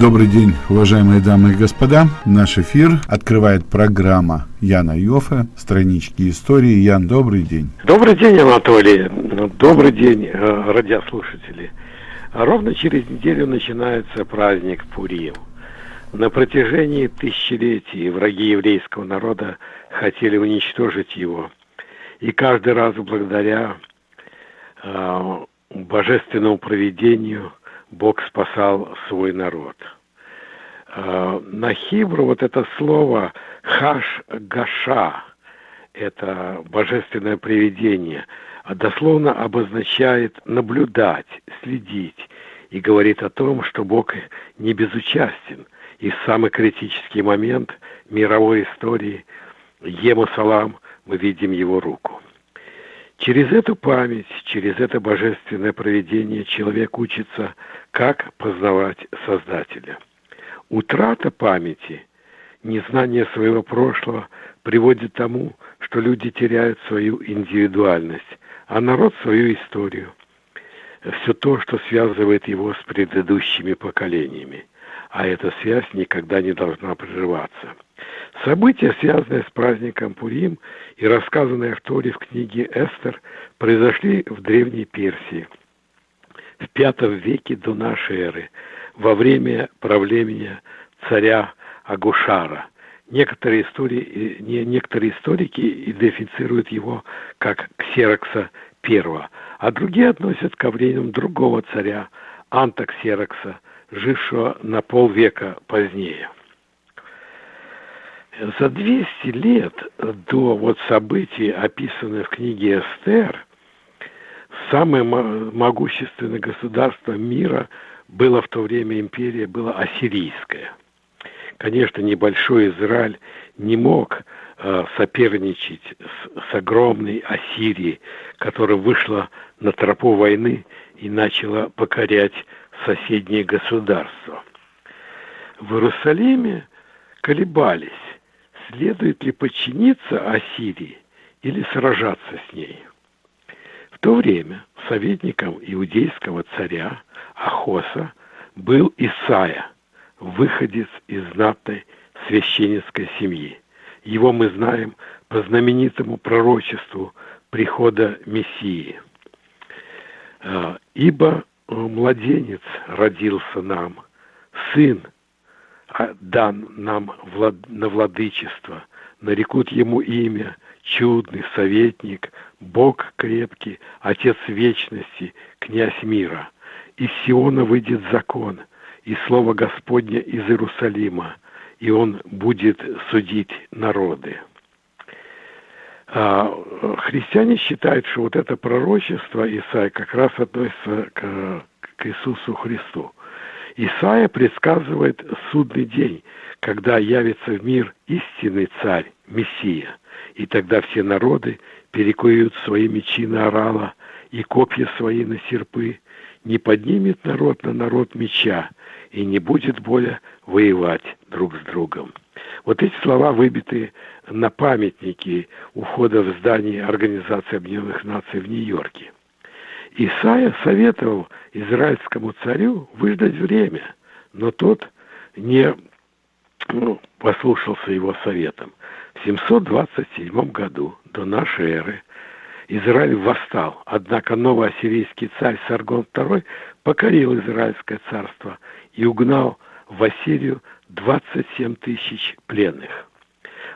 Добрый день, уважаемые дамы и господа. Наш эфир открывает программа Яна Йофа «Странички истории». Ян, добрый день. Добрый день, Анатолий. Добрый день, э, радиослушатели. Ровно через неделю начинается праздник Пурим. На протяжении тысячелетий враги еврейского народа хотели уничтожить его. И каждый раз благодаря э, божественному проведению Бог спасал свой народ. Э, на хибру вот это слово хаш-гаша, это божественное привидение, а дословно обозначает наблюдать, следить и говорит о том, что Бог не безучастен. И в самый критический момент мировой истории Ему Салам мы видим его руку. Через эту память, через это божественное проведение человек учится, как познавать Создателя. Утрата памяти, незнание своего прошлого приводит к тому, что люди теряют свою индивидуальность, а народ свою историю. Все то, что связывает его с предыдущими поколениями. А эта связь никогда не должна прерываться. События, связанные с праздником Пурим и рассказанные в Торе в книге Эстер, произошли в Древней Персии в V веке до нашей эры, во время правления царя Агушара. Некоторые, истории, не, некоторые историки идентифицируют его как Ксерокса I, а другие относят ко временам другого царя, Антоксерокса, жившего на полвека позднее за 200 лет до вот событий, описанных в книге Эстер, самое могущественное государство мира было в то время империя, было ассирийское. Конечно, небольшой Израиль не мог э, соперничать с, с огромной Ассирией, которая вышла на тропу войны и начала покорять соседние государства. В Иерусалиме колебались, следует ли подчиниться Ассирии или сражаться с ней. В то время советником иудейского царя Ахоса был Исаия, выходец из знатной священницкой семьи. Его мы знаем по знаменитому пророчеству прихода Мессии. «А, «Ибо младенец родился нам, сын дан нам влад... на владычество, нарекут ему имя, чудный советник, Бог крепкий, Отец вечности, князь мира. Из Сиона выйдет закон, и слово Господне из Иерусалима, и он будет судить народы. А, христиане считают, что вот это пророчество Исаия как раз относится к Иисусу Христу. Исаия предсказывает судный день, когда явится в мир истинный царь, Мессия, и тогда все народы перекуют свои мечи на орала и копья свои на серпы, не поднимет народ на народ меча и не будет более воевать друг с другом. Вот эти слова выбиты на памятнике у входа в здание Организации Объединенных Наций в Нью-Йорке. Исаия советовал израильскому царю выждать время, но тот не ну, послушался его советом. В 727 году до нашей эры Израиль восстал, однако новый ассирийский царь Саргон II покорил Израильское царство и угнал в Ассирию 27 тысяч пленных.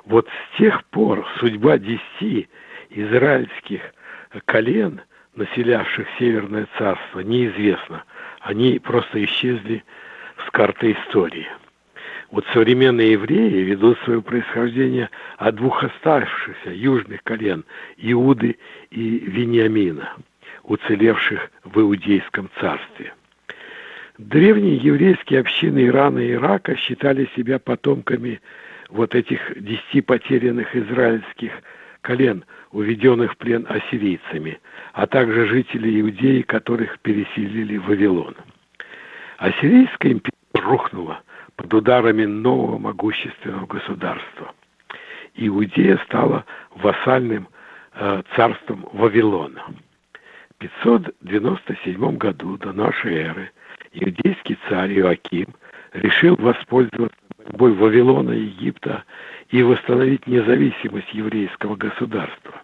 Вот с тех пор судьба десяти израильских колен – населявших Северное царство, неизвестно. Они просто исчезли с карты истории. Вот современные евреи ведут свое происхождение от двух оставшихся южных колен – Иуды и Вениамина, уцелевших в Иудейском царстве. Древние еврейские общины Ирана и Ирака считали себя потомками вот этих десяти потерянных израильских колен, уведенных в плен ассирийцами, а также жителей Иудеи, которых переселили в Вавилон. Ассирийская империя рухнула под ударами нового могущественного государства. Иудея стала вассальным э, царством Вавилона. В 597 году до нашей эры иудейский царь Иоаким решил воспользоваться борьбой Вавилона и Египта и восстановить независимость еврейского государства.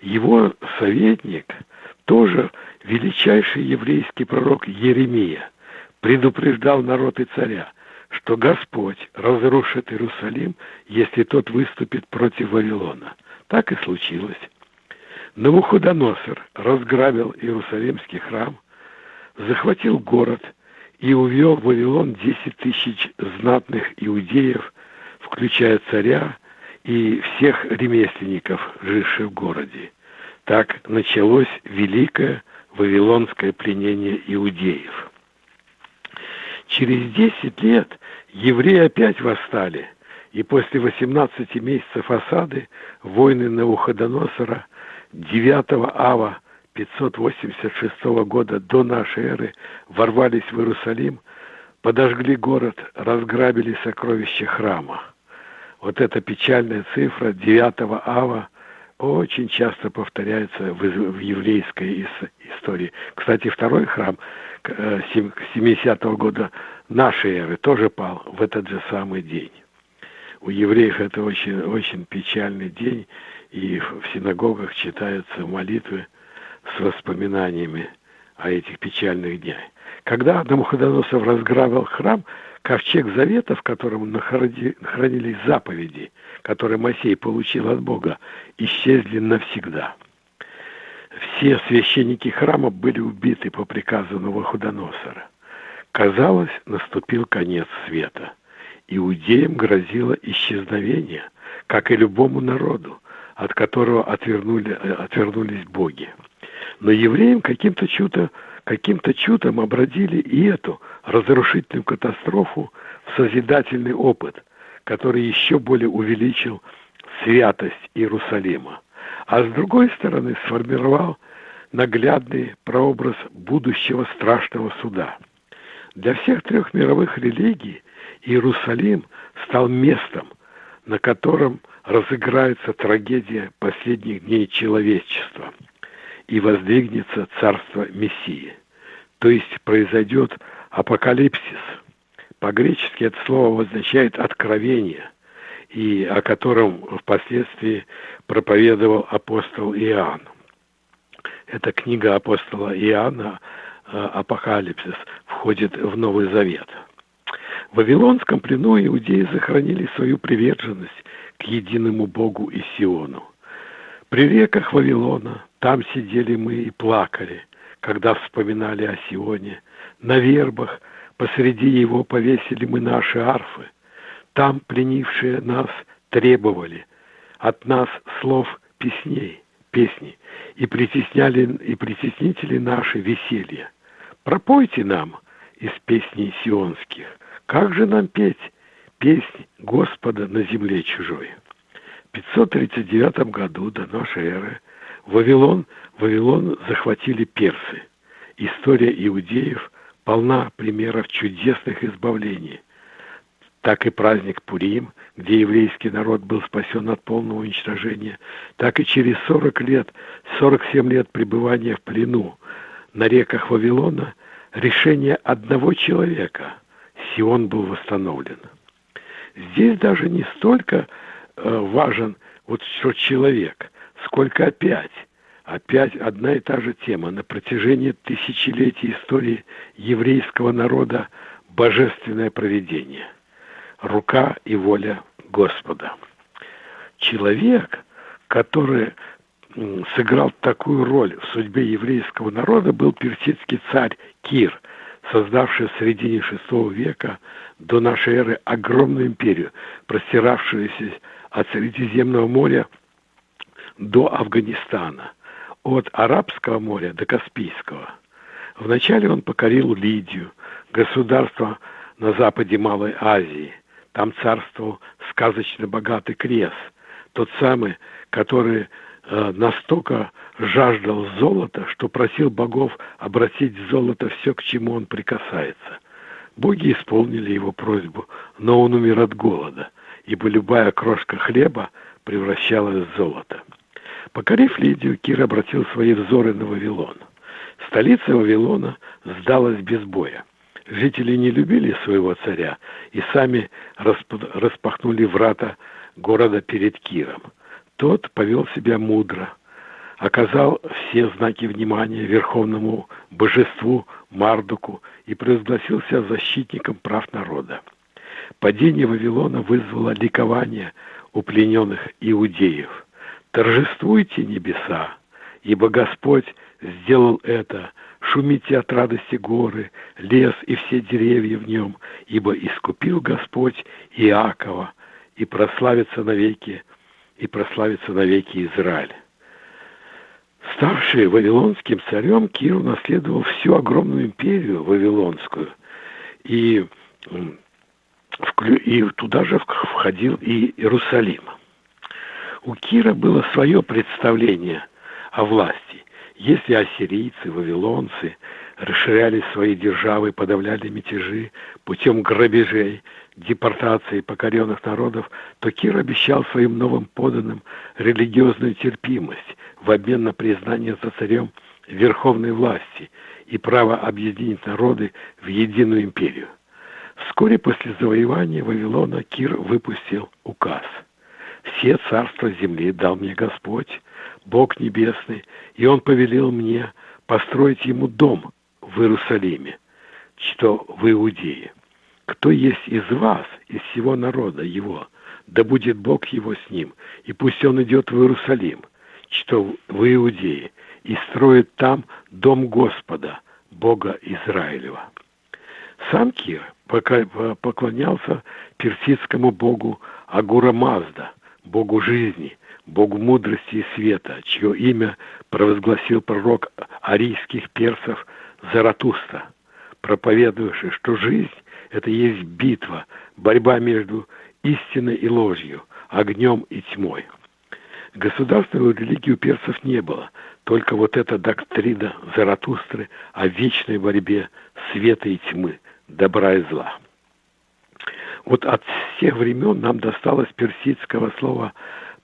Его советник, тоже величайший еврейский пророк Еремия, предупреждал народ и царя, что Господь разрушит Иерусалим, если тот выступит против Вавилона. Так и случилось. Навуходоносор разграбил Иерусалимский храм, захватил город и увел в Вавилон 10 тысяч знатных иудеев, включая царя и всех ремесленников, живших в городе. Так началось великое вавилонское пленение иудеев. Через 10 лет евреи опять восстали, и после 18 месяцев осады войны Навуходоносора 9 ава 586 года до нашей эры ворвались в Иерусалим, подожгли город, разграбили сокровища храма. Вот эта печальная цифра 9 ава очень часто повторяется в, в еврейской истории. Кстати, второй храм 70-го э, года нашей эры тоже пал в этот же самый день. У евреев это очень, очень печальный день, и в синагогах читаются молитвы с воспоминаниями о этих печальных днях. Когда Навуходоносор разграбил храм, ковчег завета, в котором хранились заповеди, которые Моисей получил от Бога, исчезли навсегда. Все священники храма были убиты по приказу Навуходоносора. Казалось, наступил конец света. Иудеям грозило исчезновение, как и любому народу, от которого отвернули, отвернулись боги. Но евреям каким-то чудом, каким-то чудом обратили и эту разрушительную катастрофу в созидательный опыт, который еще более увеличил святость Иерусалима, а с другой стороны сформировал наглядный прообраз будущего страшного суда. Для всех трех мировых религий Иерусалим стал местом, на котором разыграется трагедия последних дней человечества и воздвигнется царство Мессии. То есть произойдет апокалипсис. По-гречески это слово означает «откровение», и о котором впоследствии проповедовал апостол Иоанн. Эта книга апостола Иоанна э, «Апокалипсис» входит в Новый Завет. В Вавилонском плену иудеи сохранили свою приверженность к единому Богу и Сиону. При реках Вавилона там сидели мы и плакали, когда вспоминали о Сионе. На вербах посреди его повесили мы наши арфы. Там пленившие нас требовали от нас слов песней, песни, и притесняли, и притеснители наши веселья. Пропойте нам из песней сионских. Как же нам петь песнь Господа на земле чужой. В 539 году до нашей эры Вавилон, Вавилон захватили персы. История иудеев полна примеров чудесных избавлений. Так и праздник Пурим, где еврейский народ был спасен от полного уничтожения, так и через 40 лет, 47 лет пребывания в плену на реках Вавилона решение одного человека – Сион был восстановлен. Здесь даже не столько э, важен вот что человек, сколько опять, опять одна и та же тема. На протяжении тысячелетий истории еврейского народа божественное проведение, рука и воля Господа. Человек, который сыграл такую роль в судьбе еврейского народа, был персидский царь Кир – создавшая в середине VI века до нашей эры огромную империю, простиравшуюся от Средиземного моря до Афганистана, от Арабского моря до Каспийского. Вначале он покорил Лидию, государство на западе Малой Азии. Там царствовал сказочно богатый Крес, тот самый, который э, настолько жаждал золота, что просил богов обратить золото все, к чему он прикасается. Боги исполнили его просьбу, но он умер от голода, ибо любая крошка хлеба превращалась в золото. Покорив Лидию, Кир обратил свои взоры на Вавилон. Столица Вавилона сдалась без боя. Жители не любили своего царя и сами распахнули врата города перед Киром. Тот повел себя мудро, оказал все знаки внимания верховному божеству Мардуку и провозгласился защитником прав народа. Падение Вавилона вызвало ликование у плененных иудеев. «Торжествуйте небеса, ибо Господь сделал это, шумите от радости горы, лес и все деревья в нем, ибо искупил Господь Иакова, и прославится навеки, и прославится навеки Израиль». Ставший вавилонским царем, Кир наследовал всю огромную империю вавилонскую. И, и туда же входил и Иерусалим. У Кира было свое представление о власти. Если ассирийцы, вавилонцы расширяли свои державы, подавляли мятежи путем грабежей, депортации покоренных народов, то Кир обещал своим новым поданным религиозную терпимость в обмен на признание за царем верховной власти и право объединить народы в единую империю. Вскоре после завоевания Вавилона Кир выпустил указ. «Все царства земли дал мне Господь, Бог Небесный, и Он повелел мне построить Ему дом в Иерусалиме, что в Иудее. Кто есть из вас, из всего народа его, да будет Бог его с ним, и пусть он идет в Иерусалим, что в Иудее, и строит там дом Господа, Бога Израилева. Сам Кир поклонялся персидскому богу Агура Мазда, богу жизни, богу мудрости и света, чье имя провозгласил пророк арийских персов Заратуста, проповедующий, что жизнь – это есть битва, борьба между истиной и ложью, огнем и тьмой. Государственной религии у персов не было, только вот эта доктрина Заратустры о вечной борьбе света и тьмы, добра и зла. Вот от всех времен нам досталось персидского слова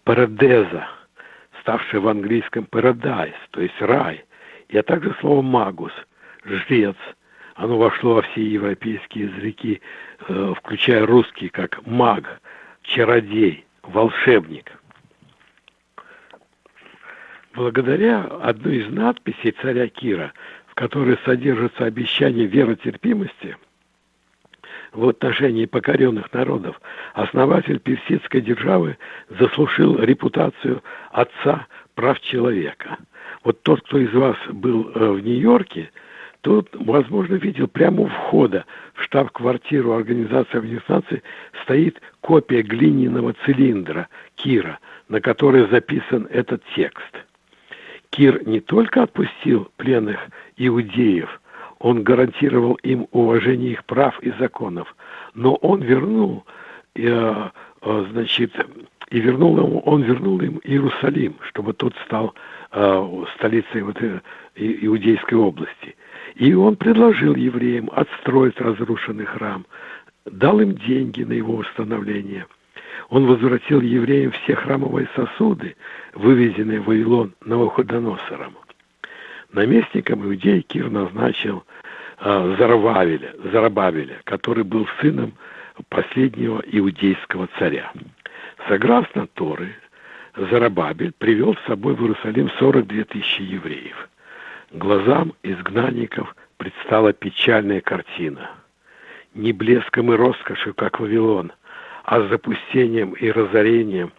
«парадеза», ставшее в английском «paradise», то есть «рай», и а также слово «магус», жрец. Оно вошло во все европейские языки, э, включая русский, как маг, чародей, волшебник. Благодаря одной из надписей царя Кира, в которой содержится обещание веротерпимости в отношении покоренных народов, основатель персидской державы заслужил репутацию отца прав человека. Вот тот, кто из вас был э, в Нью-Йорке, Тут, возможно, видел прямо у входа в штаб-квартиру Организации Объединенных стоит копия глиняного цилиндра Кира, на которой записан этот текст. Кир не только отпустил пленных иудеев, он гарантировал им уважение их прав и законов, но он вернул, э, э, значит, и вернул ему, он вернул им Иерусалим, чтобы тот стал э, столицей вот, иудейской области. И он предложил евреям отстроить разрушенный храм, дал им деньги на его восстановление. Он возвратил евреям все храмовые сосуды, вывезенные в Вавилон Навуходоносором. Наместником иудей Кир назначил э, Зарабавеля, Зарабавеля, который был сыном последнего иудейского царя. Согласно Торы, Зарабабель привел с собой в Иерусалим 42 тысячи евреев глазам изгнанников предстала печальная картина. Не блеском и роскошью, как Вавилон, а с запустением и разорением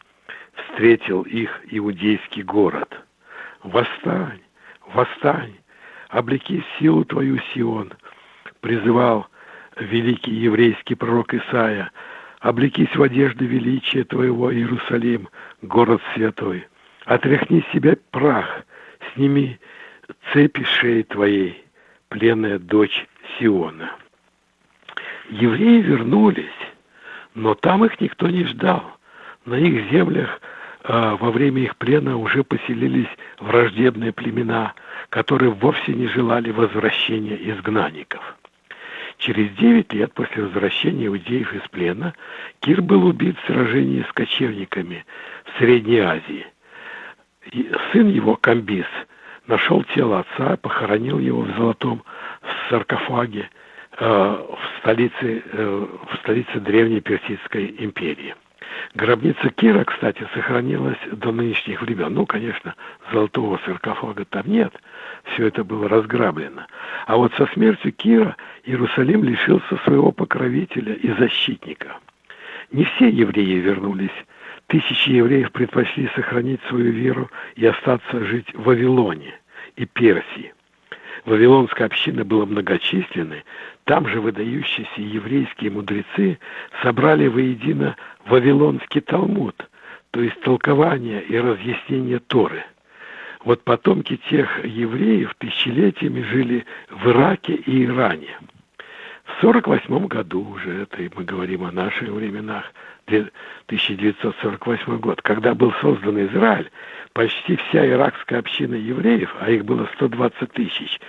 встретил их иудейский город. «Восстань! Восстань! Облеки силу твою, Сион!» призывал великий еврейский пророк Исаия. «Облекись в одежды величия твоего, Иерусалим, город святой! Отряхни себя прах, сними цепи шеи твоей, пленная дочь Сиона. Евреи вернулись, но там их никто не ждал. На их землях во время их плена уже поселились враждебные племена, которые вовсе не желали возвращения изгнанников. Через девять лет после возвращения иудеев из плена Кир был убит в сражении с кочевниками в Средней Азии. И сын его, Камбис, нашел тело отца, похоронил его в золотом саркофаге э, в столице, э, в столице древней Персидской империи. Гробница Кира, кстати, сохранилась до нынешних времен. Ну, конечно, золотого саркофага там нет, все это было разграблено. А вот со смертью Кира Иерусалим лишился своего покровителя и защитника. Не все евреи вернулись. Тысячи евреев предпочли сохранить свою веру и остаться жить в Вавилоне и Персии. Вавилонская община была многочисленной, там же выдающиеся еврейские мудрецы собрали воедино Вавилонский Талмуд, то есть толкование и разъяснение Торы. Вот потомки тех евреев тысячелетиями жили в Ираке и Иране. В 1948 году уже, это мы говорим о наших временах, 1948 год, когда был создан Израиль, почти вся иракская община евреев, а их было 120 тысяч,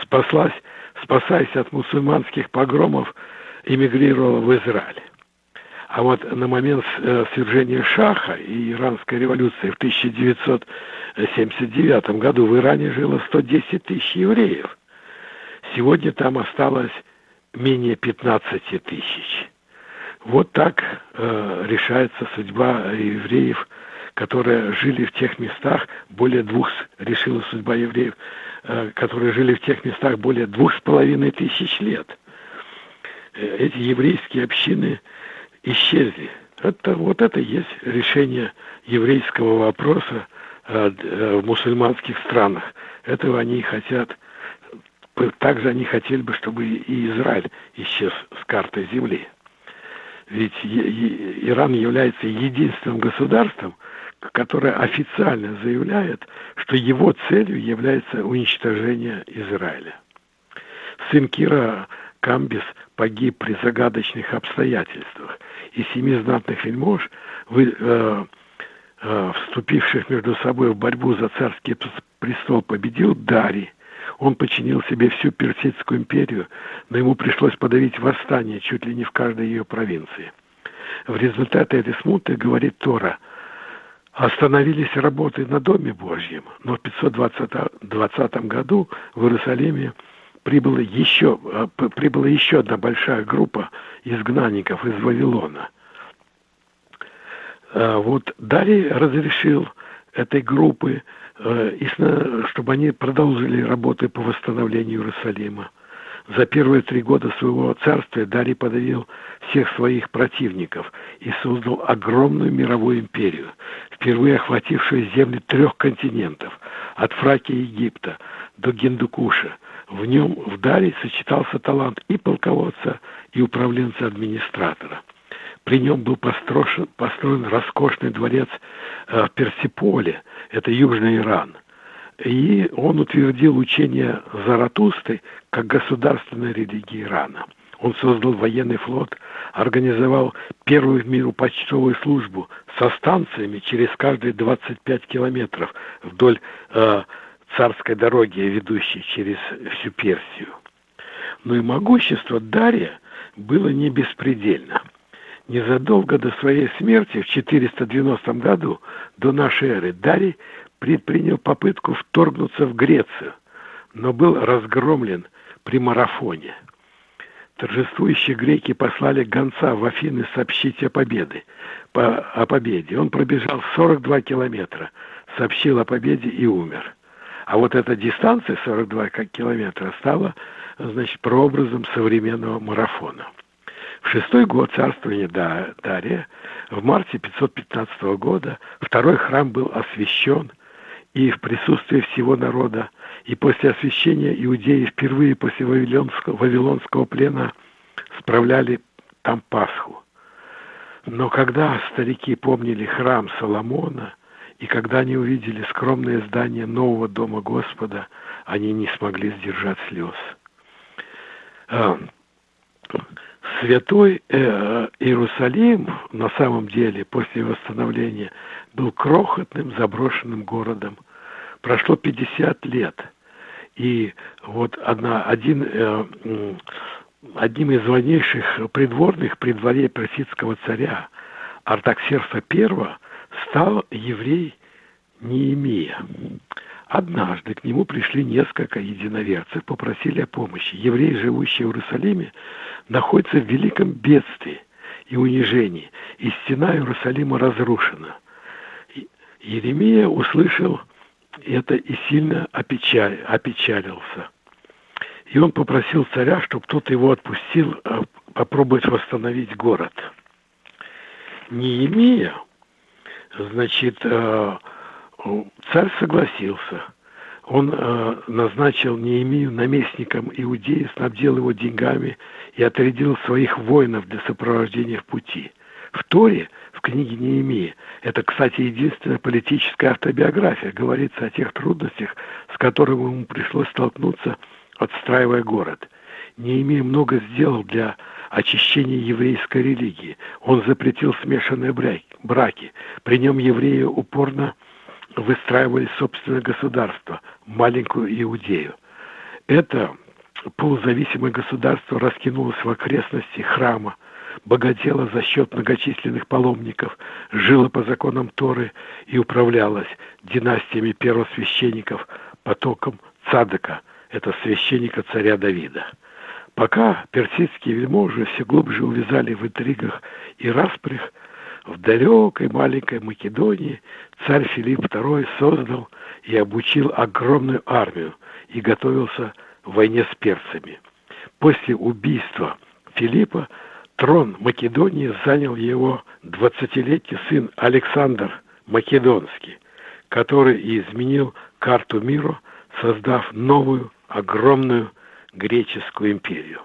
спаслась, спасаясь от мусульманских погромов, эмигрировала в Израиль. А вот на момент э, свержения Шаха и иранской революции в 1979 году в Иране жило 110 тысяч евреев. Сегодня там осталось менее 15 тысяч. Вот так э, решается судьба евреев, которые жили в тех местах, более двух, решила судьба евреев, которые жили в тех местах более двух с половиной тысяч лет. Э, эти еврейские общины исчезли. Это, вот это и есть решение еврейского вопроса э, э, в мусульманских странах. Этого они хотят. Также они хотели бы, чтобы и Израиль исчез с карты земли. Ведь Иран является единственным государством, которое официально заявляет, что его целью является уничтожение Израиля. Сын Кира Камбис погиб при загадочных обстоятельствах, и семи знатных вельмож, вы, э, э, вступивших между собой в борьбу за царский престол, победил Дарий. Он подчинил себе всю Персидскую империю, но ему пришлось подавить восстание чуть ли не в каждой ее провинции. В результате этой смуты, говорит Тора, остановились работы на Доме Божьем, но в 520 году в Иерусалиме прибыла еще, э, прибыла еще одна большая группа изгнанников из Вавилона. Э, вот Дарий разрешил этой группы, э, чтобы они продолжили работы по восстановлению Иерусалима. За первые три года своего царствия Дарий подавил всех своих противников и создал огромную мировую империю, впервые охватившую земли трех континентов, от Фракии и Египта до Гиндукуша – в нем в Даре сочетался талант и полководца, и управленца-администратора. При нем был построен, построен роскошный дворец э, в Персиполе, это Южный Иран. И он утвердил учение Заратусты как государственной религии Ирана. Он создал военный флот, организовал первую в миру почтовую службу со станциями через каждые 25 километров вдоль э, царской дороги, ведущей через всю Персию. Но и могущество Дария было не беспредельно. Незадолго до своей смерти в 490 году до нашей эры Дарий предпринял попытку вторгнуться в Грецию, но был разгромлен при марафоне. Торжествующие греки послали гонца в Афины сообщить о победе. По, о победе. Он пробежал 42 километра, сообщил о победе и умер. А вот эта дистанция 42 километра стала, значит, прообразом современного марафона. В шестой год царствования Дария, в марте 515 года, второй храм был освящен, и в присутствии всего народа, и после освящения иудеи впервые после Вавилонского, Вавилонского плена справляли там Пасху. Но когда старики помнили храм Соломона – и когда они увидели скромное здание нового дома Господа, они не смогли сдержать слез. А, святой э, Иерусалим на самом деле после восстановления был крохотным заброшенным городом. Прошло 50 лет. И вот одна, один, э, одним из важнейших придворных при дворе персидского царя Артаксерса I стал еврей Неемия. Однажды к нему пришли несколько единоверцев, попросили о помощи. Евреи, живущие в Иерусалиме, находятся в великом бедствии и унижении, и стена Иерусалима разрушена. Еремия услышал это и сильно опечаль, опечалился. И он попросил царя, чтобы тот его отпустил а, попробовать восстановить город. Неемия, значит, э, царь согласился. Он э, назначил Неемию наместником Иудеи, снабдил его деньгами и отрядил своих воинов для сопровождения в пути. В Торе, в книге Неемии, это, кстати, единственная политическая автобиография, говорится о тех трудностях, с которыми ему пришлось столкнуться, отстраивая город. Неемия много сделал для очищения еврейской религии. Он запретил смешанные браки. При нем евреи упорно выстраивали собственное государство, маленькую Иудею. Это полузависимое государство раскинулось в окрестности храма, богатело за счет многочисленных паломников, жило по законам Торы и управлялось династиями первосвященников, потоком Цадыка, это священника царя Давида. Пока персидские вельможи все глубже увязали в интригах и распрях, в далекой маленькой Македонии царь Филипп II создал и обучил огромную армию и готовился к войне с перцами. После убийства Филиппа трон Македонии занял его 20-летний сын Александр Македонский, который и изменил карту мира, создав новую огромную греческую империю.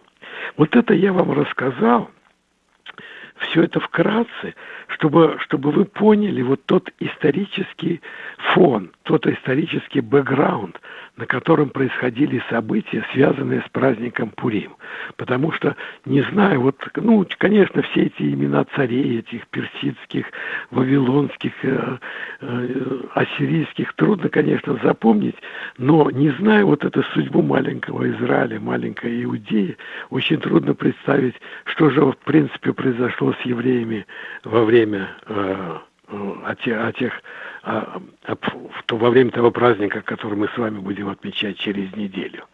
Вот это я вам рассказал, все это вкратце, чтобы, чтобы вы поняли вот тот исторический фон, тот исторический бэкграунд, на котором происходили события, связанные с праздником Пурим. Потому что, не знаю, вот, ну, конечно, все эти имена царей, этих персидских, вавилонских, э, э, ассирийских, трудно, конечно, запомнить, но не зная вот эту судьбу маленького Израиля, маленькой Иудеи, очень трудно представить, что же, в принципе, произошло с евреями во время э, тех, о тех о, то во время того праздника, который мы с вами будем отмечать через неделю.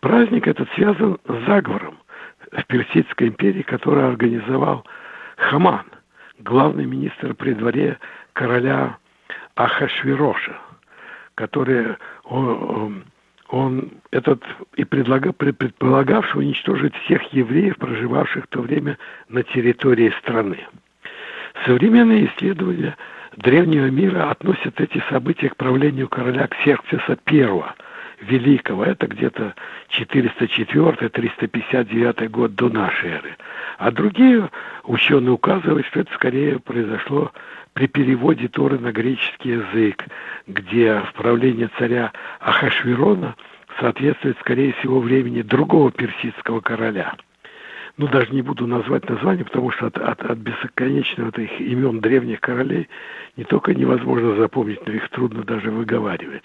Праздник этот связан с заговором в Персидской империи, который организовал Хаман, главный министр при дворе короля Ахашвироша, который он, он этот и предлага, предполагавший уничтожить всех евреев, проживавших в то время на территории страны. Современные исследования древнего мира относят эти события к правлению короля Ксерксиса I Великого. Это где-то 404-359 год до нашей эры. А другие ученые указывают, что это скорее произошло при переводе Торы на греческий язык, где в правлении царя Ахашвирона соответствует, скорее всего, времени другого персидского короля – ну, даже не буду назвать название, потому что от, от, от бесконечного этих имен древних королей не только невозможно запомнить, но их трудно даже выговаривать.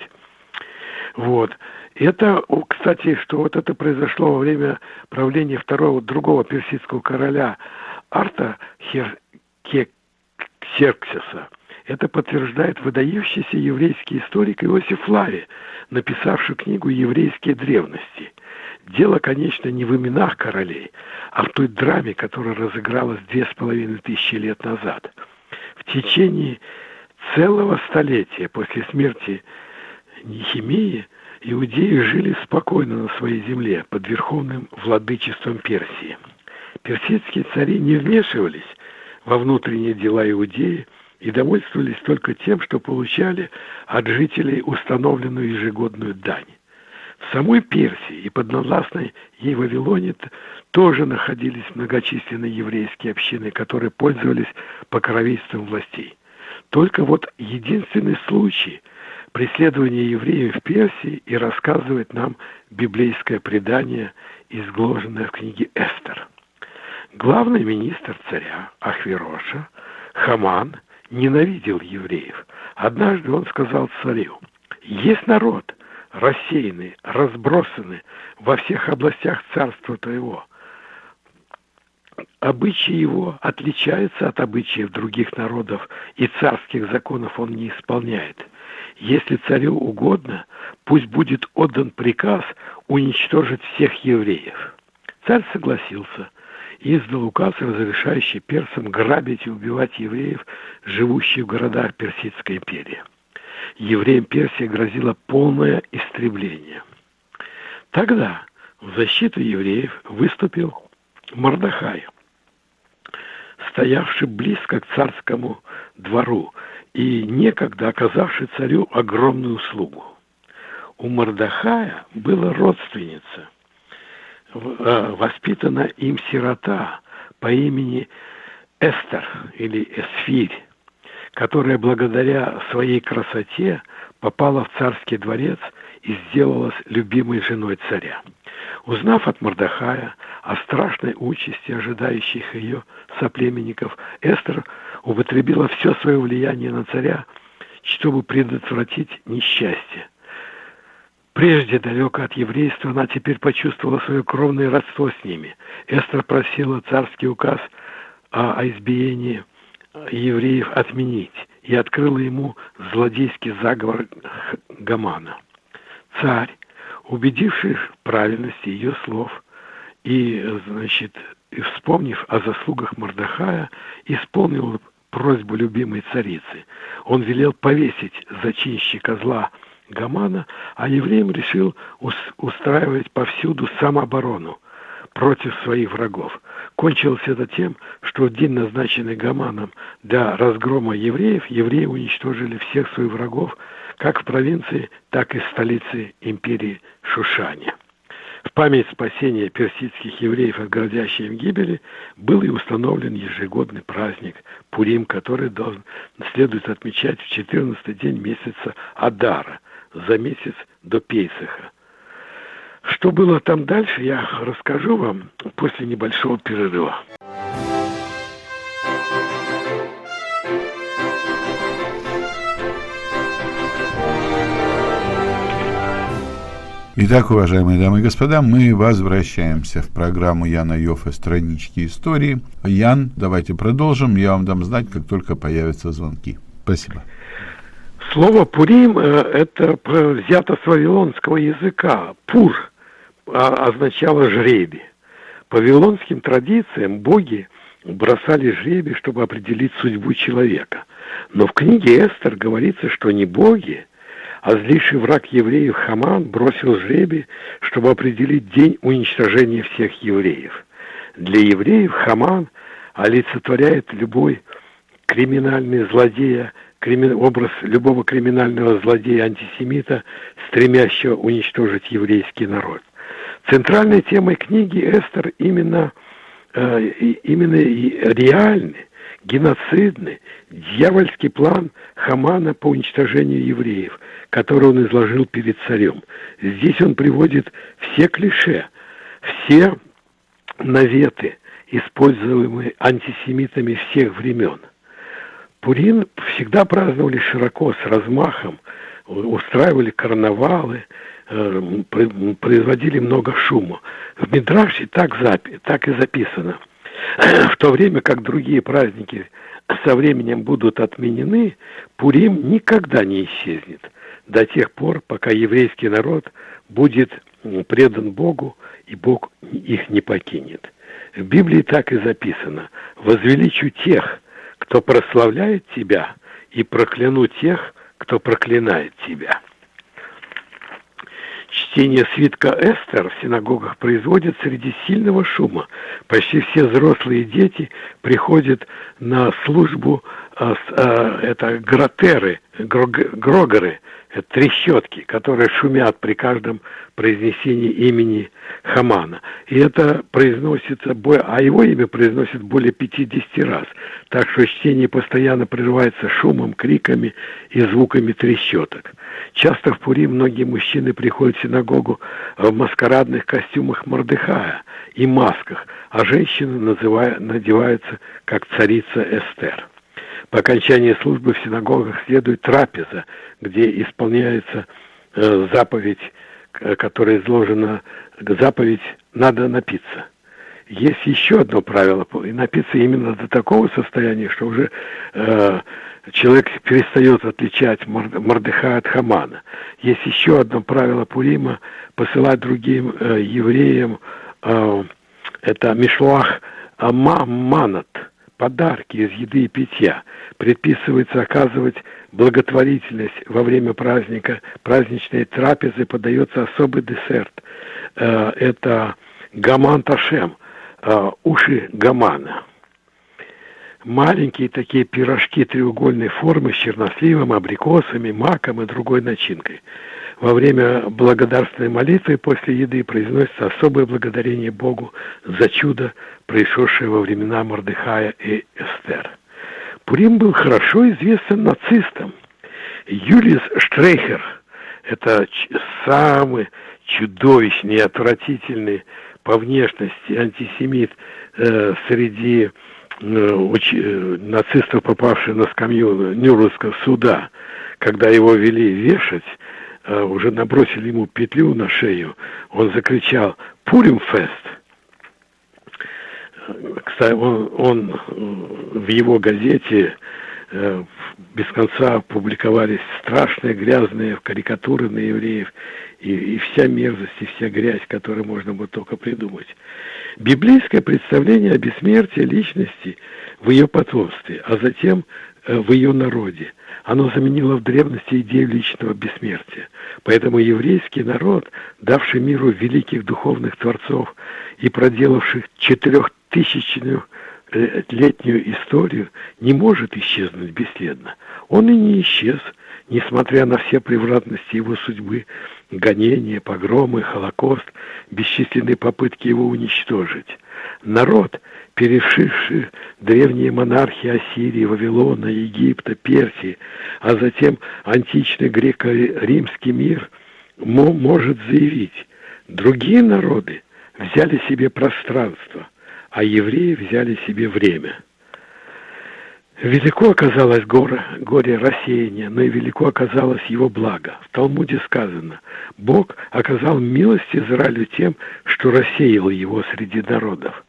Вот. Это, кстати, что вот это произошло во время правления второго, другого персидского короля Арта Хер. Это подтверждает выдающийся еврейский историк Иосиф Лави, написавший книгу «Еврейские древности». Дело, конечно, не в именах королей, а в той драме, которая разыгралась две с половиной тысячи лет назад. В течение целого столетия после смерти Нехимии иудеи жили спокойно на своей земле под верховным владычеством Персии. Персидские цари не вмешивались во внутренние дела иудеи и довольствовались только тем, что получали от жителей установленную ежегодную дань. Самой Персии и поднавластной ей Вавилоне тоже находились многочисленные еврейские общины, которые пользовались покровительством властей. Только вот единственный случай преследования евреев в Персии и рассказывает нам библейское предание, изложенное в книге Эстер. Главный министр царя Ахвероша, Хаман, ненавидел евреев. Однажды он сказал царю, есть народ, рассеяны, разбросаны во всех областях царства твоего. Обычаи его отличаются от обычаев других народов, и царских законов он не исполняет. если царю угодно, пусть будет отдан приказ уничтожить всех евреев. Царь согласился и издал указ, разрешающий персам грабить и убивать евреев, живущих в городах Персидской империи. Евреям Персии грозило полное истребление. Тогда в защиту евреев выступил Мордахай, стоявший близко к царскому двору и некогда оказавший царю огромную услугу. У Мордахая была родственница, э, воспитана им сирота по имени Эстер или Эсфирь, которая благодаря своей красоте попала в царский дворец и сделалась любимой женой царя. Узнав от Мордахая о страшной участи, ожидающих ее соплеменников, Эстер употребила все свое влияние на царя, чтобы предотвратить несчастье. Прежде далеко от еврейства, она теперь почувствовала свое кровное родство с ними. Эстер просила царский указ о избиении евреев отменить и открыла ему злодейский заговор Гамана. Царь, убедившись в правильности ее слов и, значит, вспомнив о заслугах Мордахая, исполнил просьбу любимой царицы. Он велел повесить зачинщика зла Гамана, а евреям решил устраивать повсюду самооборону против своих врагов. Кончилось это тем, что в день, назначенный Гаманом для разгрома евреев, евреи уничтожили всех своих врагов, как в провинции, так и в столице империи Шушане. В память спасения персидских евреев от грозящей им гибели был и установлен ежегодный праздник Пурим, который должен, следует отмечать в 14 день месяца Адара, за месяц до Пейсаха. Что было там дальше, я расскажу вам после небольшого перерыва. Итак, уважаемые дамы и господа, мы возвращаемся в программу Яна Йофа «Странички истории». Ян, давайте продолжим. Я вам дам знать, как только появятся звонки. Спасибо. Слово «пурим» э, – это взято с вавилонского языка. «Пур» означало «жребий». По вавилонским традициям боги бросали жребий, чтобы определить судьбу человека. Но в книге Эстер говорится, что не боги, а злейший враг евреев Хаман бросил жребий, чтобы определить день уничтожения всех евреев. Для евреев Хаман олицетворяет любой криминальный злодея, образ любого криминального злодея-антисемита, стремящего уничтожить еврейский народ. Центральной темой книги Эстер именно, э, именно реальный, геноцидный, дьявольский план Хамана по уничтожению евреев, который он изложил перед царем. Здесь он приводит все клише, все наветы, используемые антисемитами всех времен. Пурин всегда праздновали широко, с размахом, устраивали карнавалы, э, производили много шума. В Мидраше так, так и записано. В то время как другие праздники со временем будут отменены, Пурим никогда не исчезнет до тех пор, пока еврейский народ будет предан Богу, и Бог их не покинет. В Библии так и записано «Возвеличу тех, кто прославляет тебя, и прокляну тех, кто проклинает тебя. Чтение свитка Эстер в синагогах производит среди сильного шума. Почти все взрослые дети приходят на службу, это гротеры, грогеры, трещотки, которые шумят при каждом произнесении имени Хамана. И это произносится, а его имя произносит более 50 раз. Так что чтение постоянно прерывается шумом, криками и звуками трещоток. Часто в Пури многие мужчины приходят в синагогу в маскарадных костюмах Мордыхая и масках, а женщины надеваются как царица Эстер. По окончании службы в синагогах следует трапеза, где исполняется э, заповедь, которая изложена, заповедь «надо напиться». есть еще одно правило, и напиться именно до такого состояния, что уже э, человек перестает отличать Мордыха от Хамана. Есть еще одно правило Пурима – посылать другим э, евреям э, это Мишлуах Манат, подарки из еды и питья. Предписывается оказывать благотворительность во время праздника, праздничной трапезы подается особый десерт. Э, это гаман ташем, э, уши гамана. Маленькие такие пирожки треугольной формы с черносливом, абрикосами, маком и другой начинкой. Во время благодарственной молитвы после еды произносится особое благодарение Богу за чудо, происшедшее во времена Мордыхая и Эстер. Пурим был хорошо известен нацистам. Юлис Штрейхер, это самый чудовищный и отвратительный по внешности антисемит э, среди э, э, нацистов, попавших на скамью Нюрнбергского суда, когда его вели вешать, уже набросили ему петлю на шею, он закричал «Пуримфест!» Кстати, он, он в его газете э, без конца публиковались страшные грязные карикатуры на евреев и, и вся мерзость, и вся грязь, которую можно было только придумать. Библейское представление о бессмертии личности в ее потомстве, а затем э, в ее народе. Оно заменило в древности идею личного бессмертия. Поэтому еврейский народ, давший миру великих духовных творцов и проделавших четырехтысячную э, летнюю историю, не может исчезнуть бесследно. Он и не исчез, несмотря на все превратности его судьбы, гонения, погромы, Холокост, бесчисленные попытки его уничтожить. Народ, перешивший древние монархии Ассирии, Вавилона, Египта, Персии, а затем античный греко-римский мир, может заявить, другие народы взяли себе пространство, а евреи взяли себе время – Велико оказалось горе, горе рассеяния, но и велико оказалось его благо. В Талмуде сказано, Бог оказал милость Израилю тем, что рассеял его среди народов.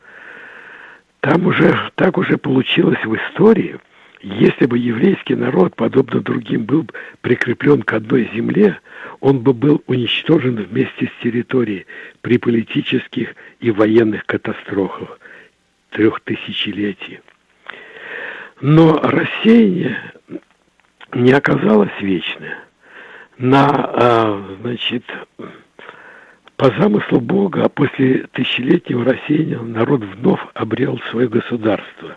Там уже, так уже получилось в истории, если бы еврейский народ, подобно другим, был прикреплен к одной земле, он бы был уничтожен вместе с территорией при политических и военных катастрофах трехтысячелетий. Но рассеяние не оказалось вечное. На, а, значит, по замыслу Бога, а после тысячелетнего рассеяния народ вновь обрел свое государство.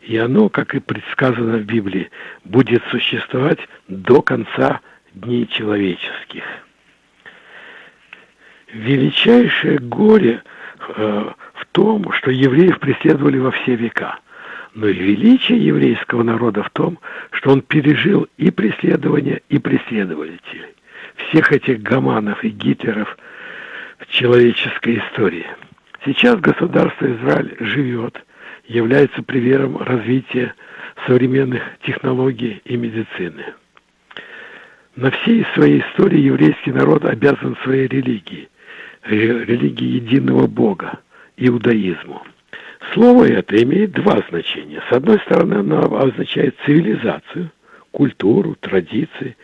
И оно, как и предсказано в Библии, будет существовать до конца дней человеческих. Величайшее горе э, в том, что евреев преследовали во все века – но величие еврейского народа в том, что он пережил и преследование, и преследователей. Всех этих гаманов и гитлеров человеческой истории. Сейчас государство Израиль живет, является примером развития современных технологий и медицины. На всей своей истории еврейский народ обязан своей религии, религии единого Бога, иудаизму. Слово это имеет два значения. С одной стороны, оно означает цивилизацию, культуру, традиции,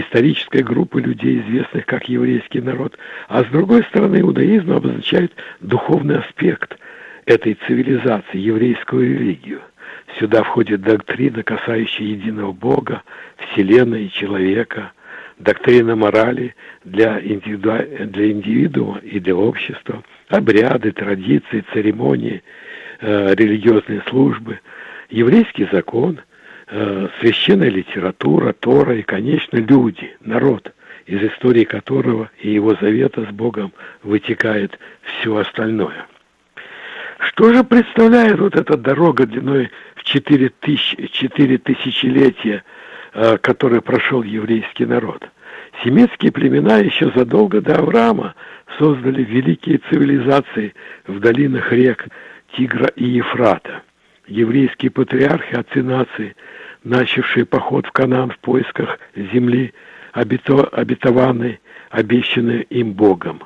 исторической группы людей, известных как еврейский народ, а с другой стороны, иудаизм обозначает духовный аспект этой цивилизации, еврейскую религию. Сюда входит доктрина, касающая единого Бога, Вселенной и человека, доктрина морали для, индивиду... для индивидуума и для общества, обряды, традиции, церемонии – Э, религиозные службы, еврейский закон, э, священная литература, Тора и, конечно, люди, народ, из истории которого и его завета с Богом вытекает все остальное. Что же представляет вот эта дорога длиной в 4, тысяч, 4 тысячелетия, э, прошел еврейский народ? Семитские племена еще задолго до Авраама создали великие цивилизации в долинах рек Тигра и Ефрата. Еврейские патриархи, отцы нации, начавшие поход в Канан в поисках земли, обето, обетованной, обещанной им Богом.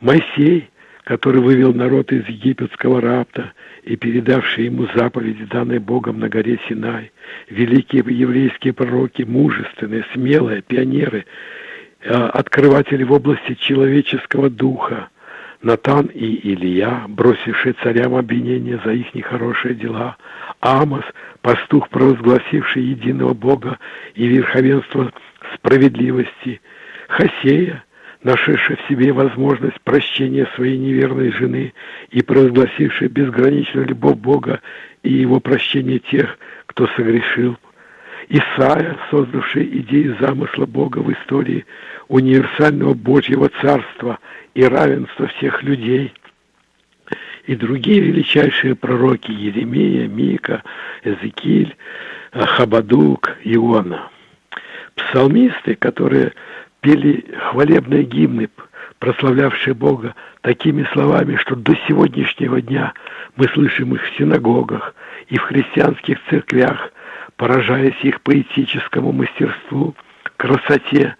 Моисей, который вывел народ из египетского рабта и передавший ему заповеди, данные Богом на горе Синай, великие еврейские пророки, мужественные, смелые, пионеры, э, открыватели в области человеческого духа, Натан и Илья, бросившие царям обвинения за их нехорошие дела, Амос, пастух, провозгласивший единого Бога и верховенство справедливости, Хосея, нашедший в себе возможность прощения своей неверной жены и провозгласивший безграничную любовь Бога и его прощение тех, кто согрешил, Исаия, создавший идею замысла Бога в истории универсального Божьего Царства и равенства всех людей, и другие величайшие пророки Еремия, Мика, Эзекиль, Хабадук, Иона. Псалмисты, которые пели хвалебные гимны, прославлявшие Бога такими словами, что до сегодняшнего дня мы слышим их в синагогах и в христианских церквях, поражаясь их поэтическому мастерству, красоте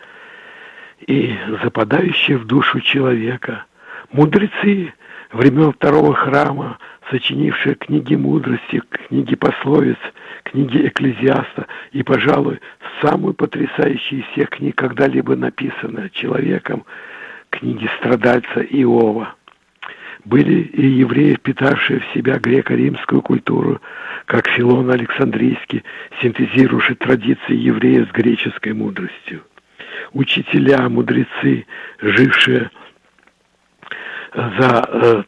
и западающей в душу человека. Мудрецы времен второго храма, сочинившие книги мудрости, книги пословиц, книги Экклезиаста и, пожалуй, самую потрясающую из всех книг, когда-либо написанную человеком, книги страдальца Иова. Были и евреи, впитавшие в себя греко-римскую культуру, как Филон Александрийский, синтезирующий традиции евреев с греческой мудростью. Учителя, мудрецы, жившие за э,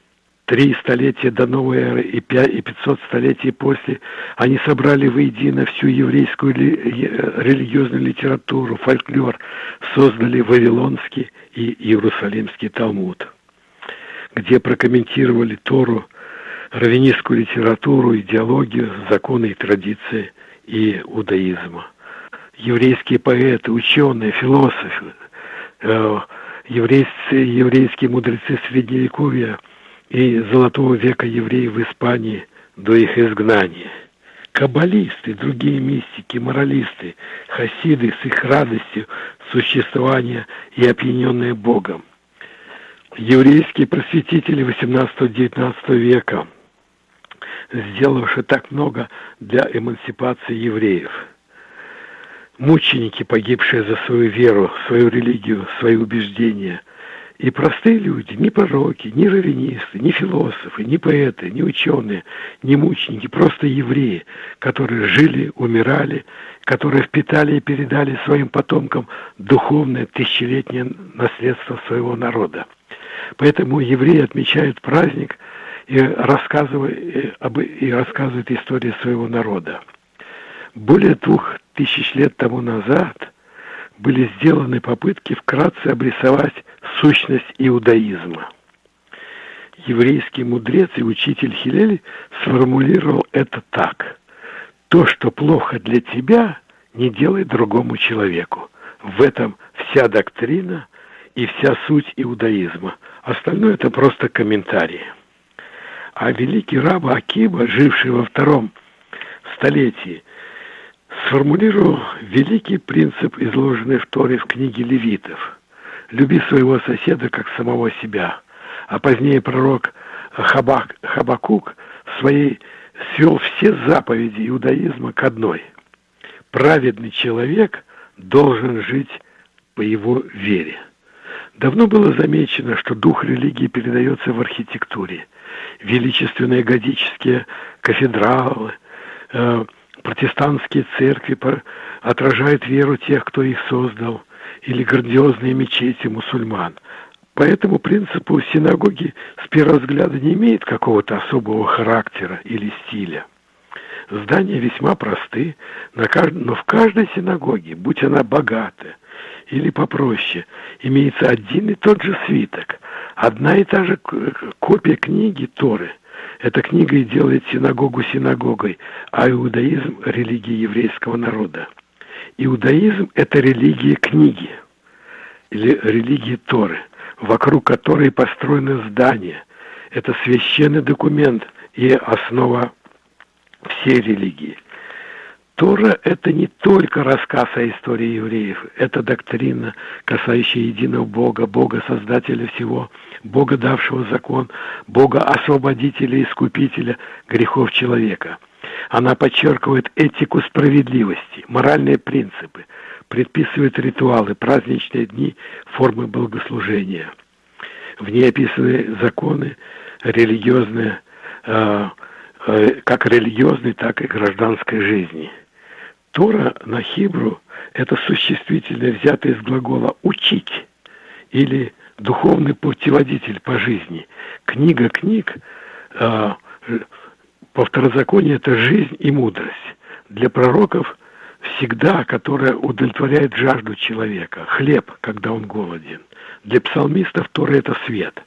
три столетия до новой эры и пятьсот столетий после, они собрали воедино всю еврейскую религиозную литературу, фольклор, создали Вавилонский и Иерусалимский Талмуд где прокомментировали Тору, раввинистскую литературу, идеологию, законы и традиции и удаизма. Еврейские поэты, ученые, философы, э, еврейские, еврейские мудрецы Средневековья и Золотого века евреев в Испании до их изгнания. Каббалисты, другие мистики, моралисты, хасиды с их радостью существования и опьяненные Богом – еврейские просветители XVIII-XIX века, сделавшие так много для эмансипации евреев. Мученики, погибшие за свою веру, свою религию, свои убеждения. И простые люди, ни пророки, ни раввинисты, ни философы, ни поэты, ни ученые, ни мученики, просто евреи, которые жили, умирали, которые впитали и передали своим потомкам духовное тысячелетнее наследство своего народа. Поэтому евреи отмечают праздник и рассказывают, об, и рассказывают историю своего народа. Более двух тысяч лет тому назад были сделаны попытки вкратце обрисовать сущность иудаизма. Еврейский мудрец и учитель Хилель сформулировал это так. То, что плохо для тебя, не делай другому человеку. В этом вся доктрина и вся суть иудаизма – Остальное это просто комментарии. А великий раб Акиба, живший во втором столетии, сформулировал великий принцип, изложенный в Торе в книге Левитов. «Люби своего соседа, как самого себя». А позднее пророк Хабак, Хабакук своей свел все заповеди иудаизма к одной. Праведный человек должен жить по его вере. Давно было замечено, что дух религии передается в архитектуре. Величественные готические кафедралы, э, протестантские церкви отражают веру тех, кто их создал, или грандиозные мечети мусульман. По этому принципу синагоги с первого взгляда не имеют какого-то особого характера или стиля. Здания весьма просты, но в каждой синагоге, будь она богатая, или попроще, имеется один и тот же свиток, одна и та же копия книги Торы. Эта книга и делает синагогу синагогой, а иудаизм – религией еврейского народа. Иудаизм – это религия книги, или религия Торы, вокруг которой построено здание. Это священный документ и основа всей религии. Тора – это не только рассказ о истории евреев, это доктрина, касающая единого Бога, Бога Создателя всего, Бога, давшего закон, Бога Освободителя и Искупителя грехов человека. Она подчеркивает этику справедливости, моральные принципы, предписывает ритуалы, праздничные дни, формы богослужения. В ней описаны законы религиозные, э, э, как религиозной, так и гражданской жизни – Тора на хибру – это существительное, взятое из глагола «учить» или духовный путеводитель по жизни. Книга книг э, по второзаконию – это жизнь и мудрость. Для пророков всегда, которая удовлетворяет жажду человека, хлеб, когда он голоден. Для псалмистов Тора – это свет.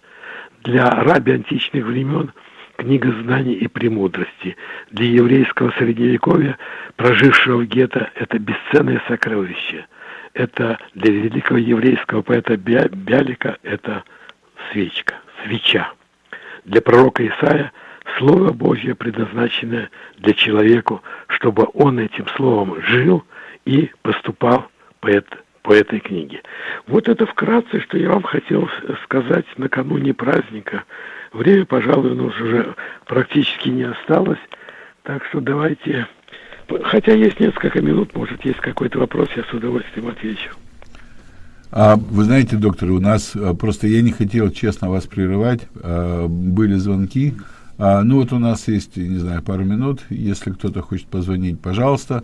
Для раби античных времен – книга знаний и премудрости. Для еврейского средневековья, прожившего в гетто, это бесценное сокровище. Это для великого еврейского поэта Бялика это свечка, свеча. Для пророка Исаия Слово Божье предназначено для человеку, чтобы он этим словом жил и поступал по, это, по этой книге. Вот это вкратце, что я вам хотел сказать накануне праздника Время, пожалуй, у нас уже практически не осталось. Так что давайте... Хотя есть несколько минут, может, есть какой-то вопрос, я с удовольствием отвечу. А, вы знаете, доктор, у нас а, просто я не хотел честно вас прерывать. А, были звонки. А, ну вот у нас есть, не знаю, пару минут. Если кто-то хочет позвонить, пожалуйста.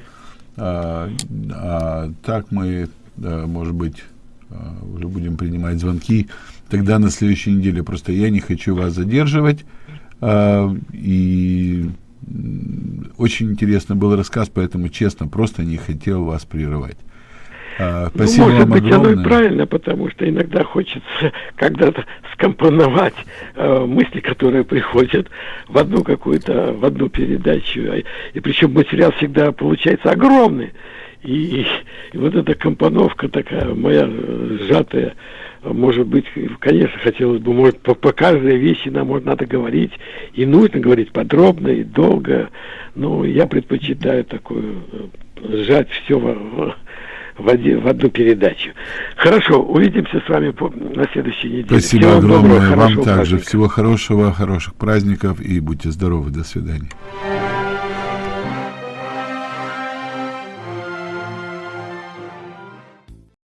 Так мы, может быть, уже будем принимать звонки тогда на следующей неделе. Просто я не хочу вас задерживать. А, и очень интересно был рассказ, поэтому, честно, просто не хотел вас прерывать. А, спасибо ну, может вам быть, огромное. оно и правильно, потому что иногда хочется когда-то скомпоновать э, мысли, которые приходят в одну какую-то, в одну передачу. И, и причем материал всегда получается огромный. И, и вот эта компоновка такая моя сжатая, может быть, конечно, хотелось бы, может, по, по каждой вещи нам может, надо говорить, и нужно говорить подробно и долго, но я предпочитаю такую, э, сжать все в, в, один, в одну передачу. Хорошо, увидимся с вами по, на следующей неделе. Спасибо Всего огромное, доброго, вам также. Праздника. Всего хорошего, хороших праздников и будьте здоровы. До свидания.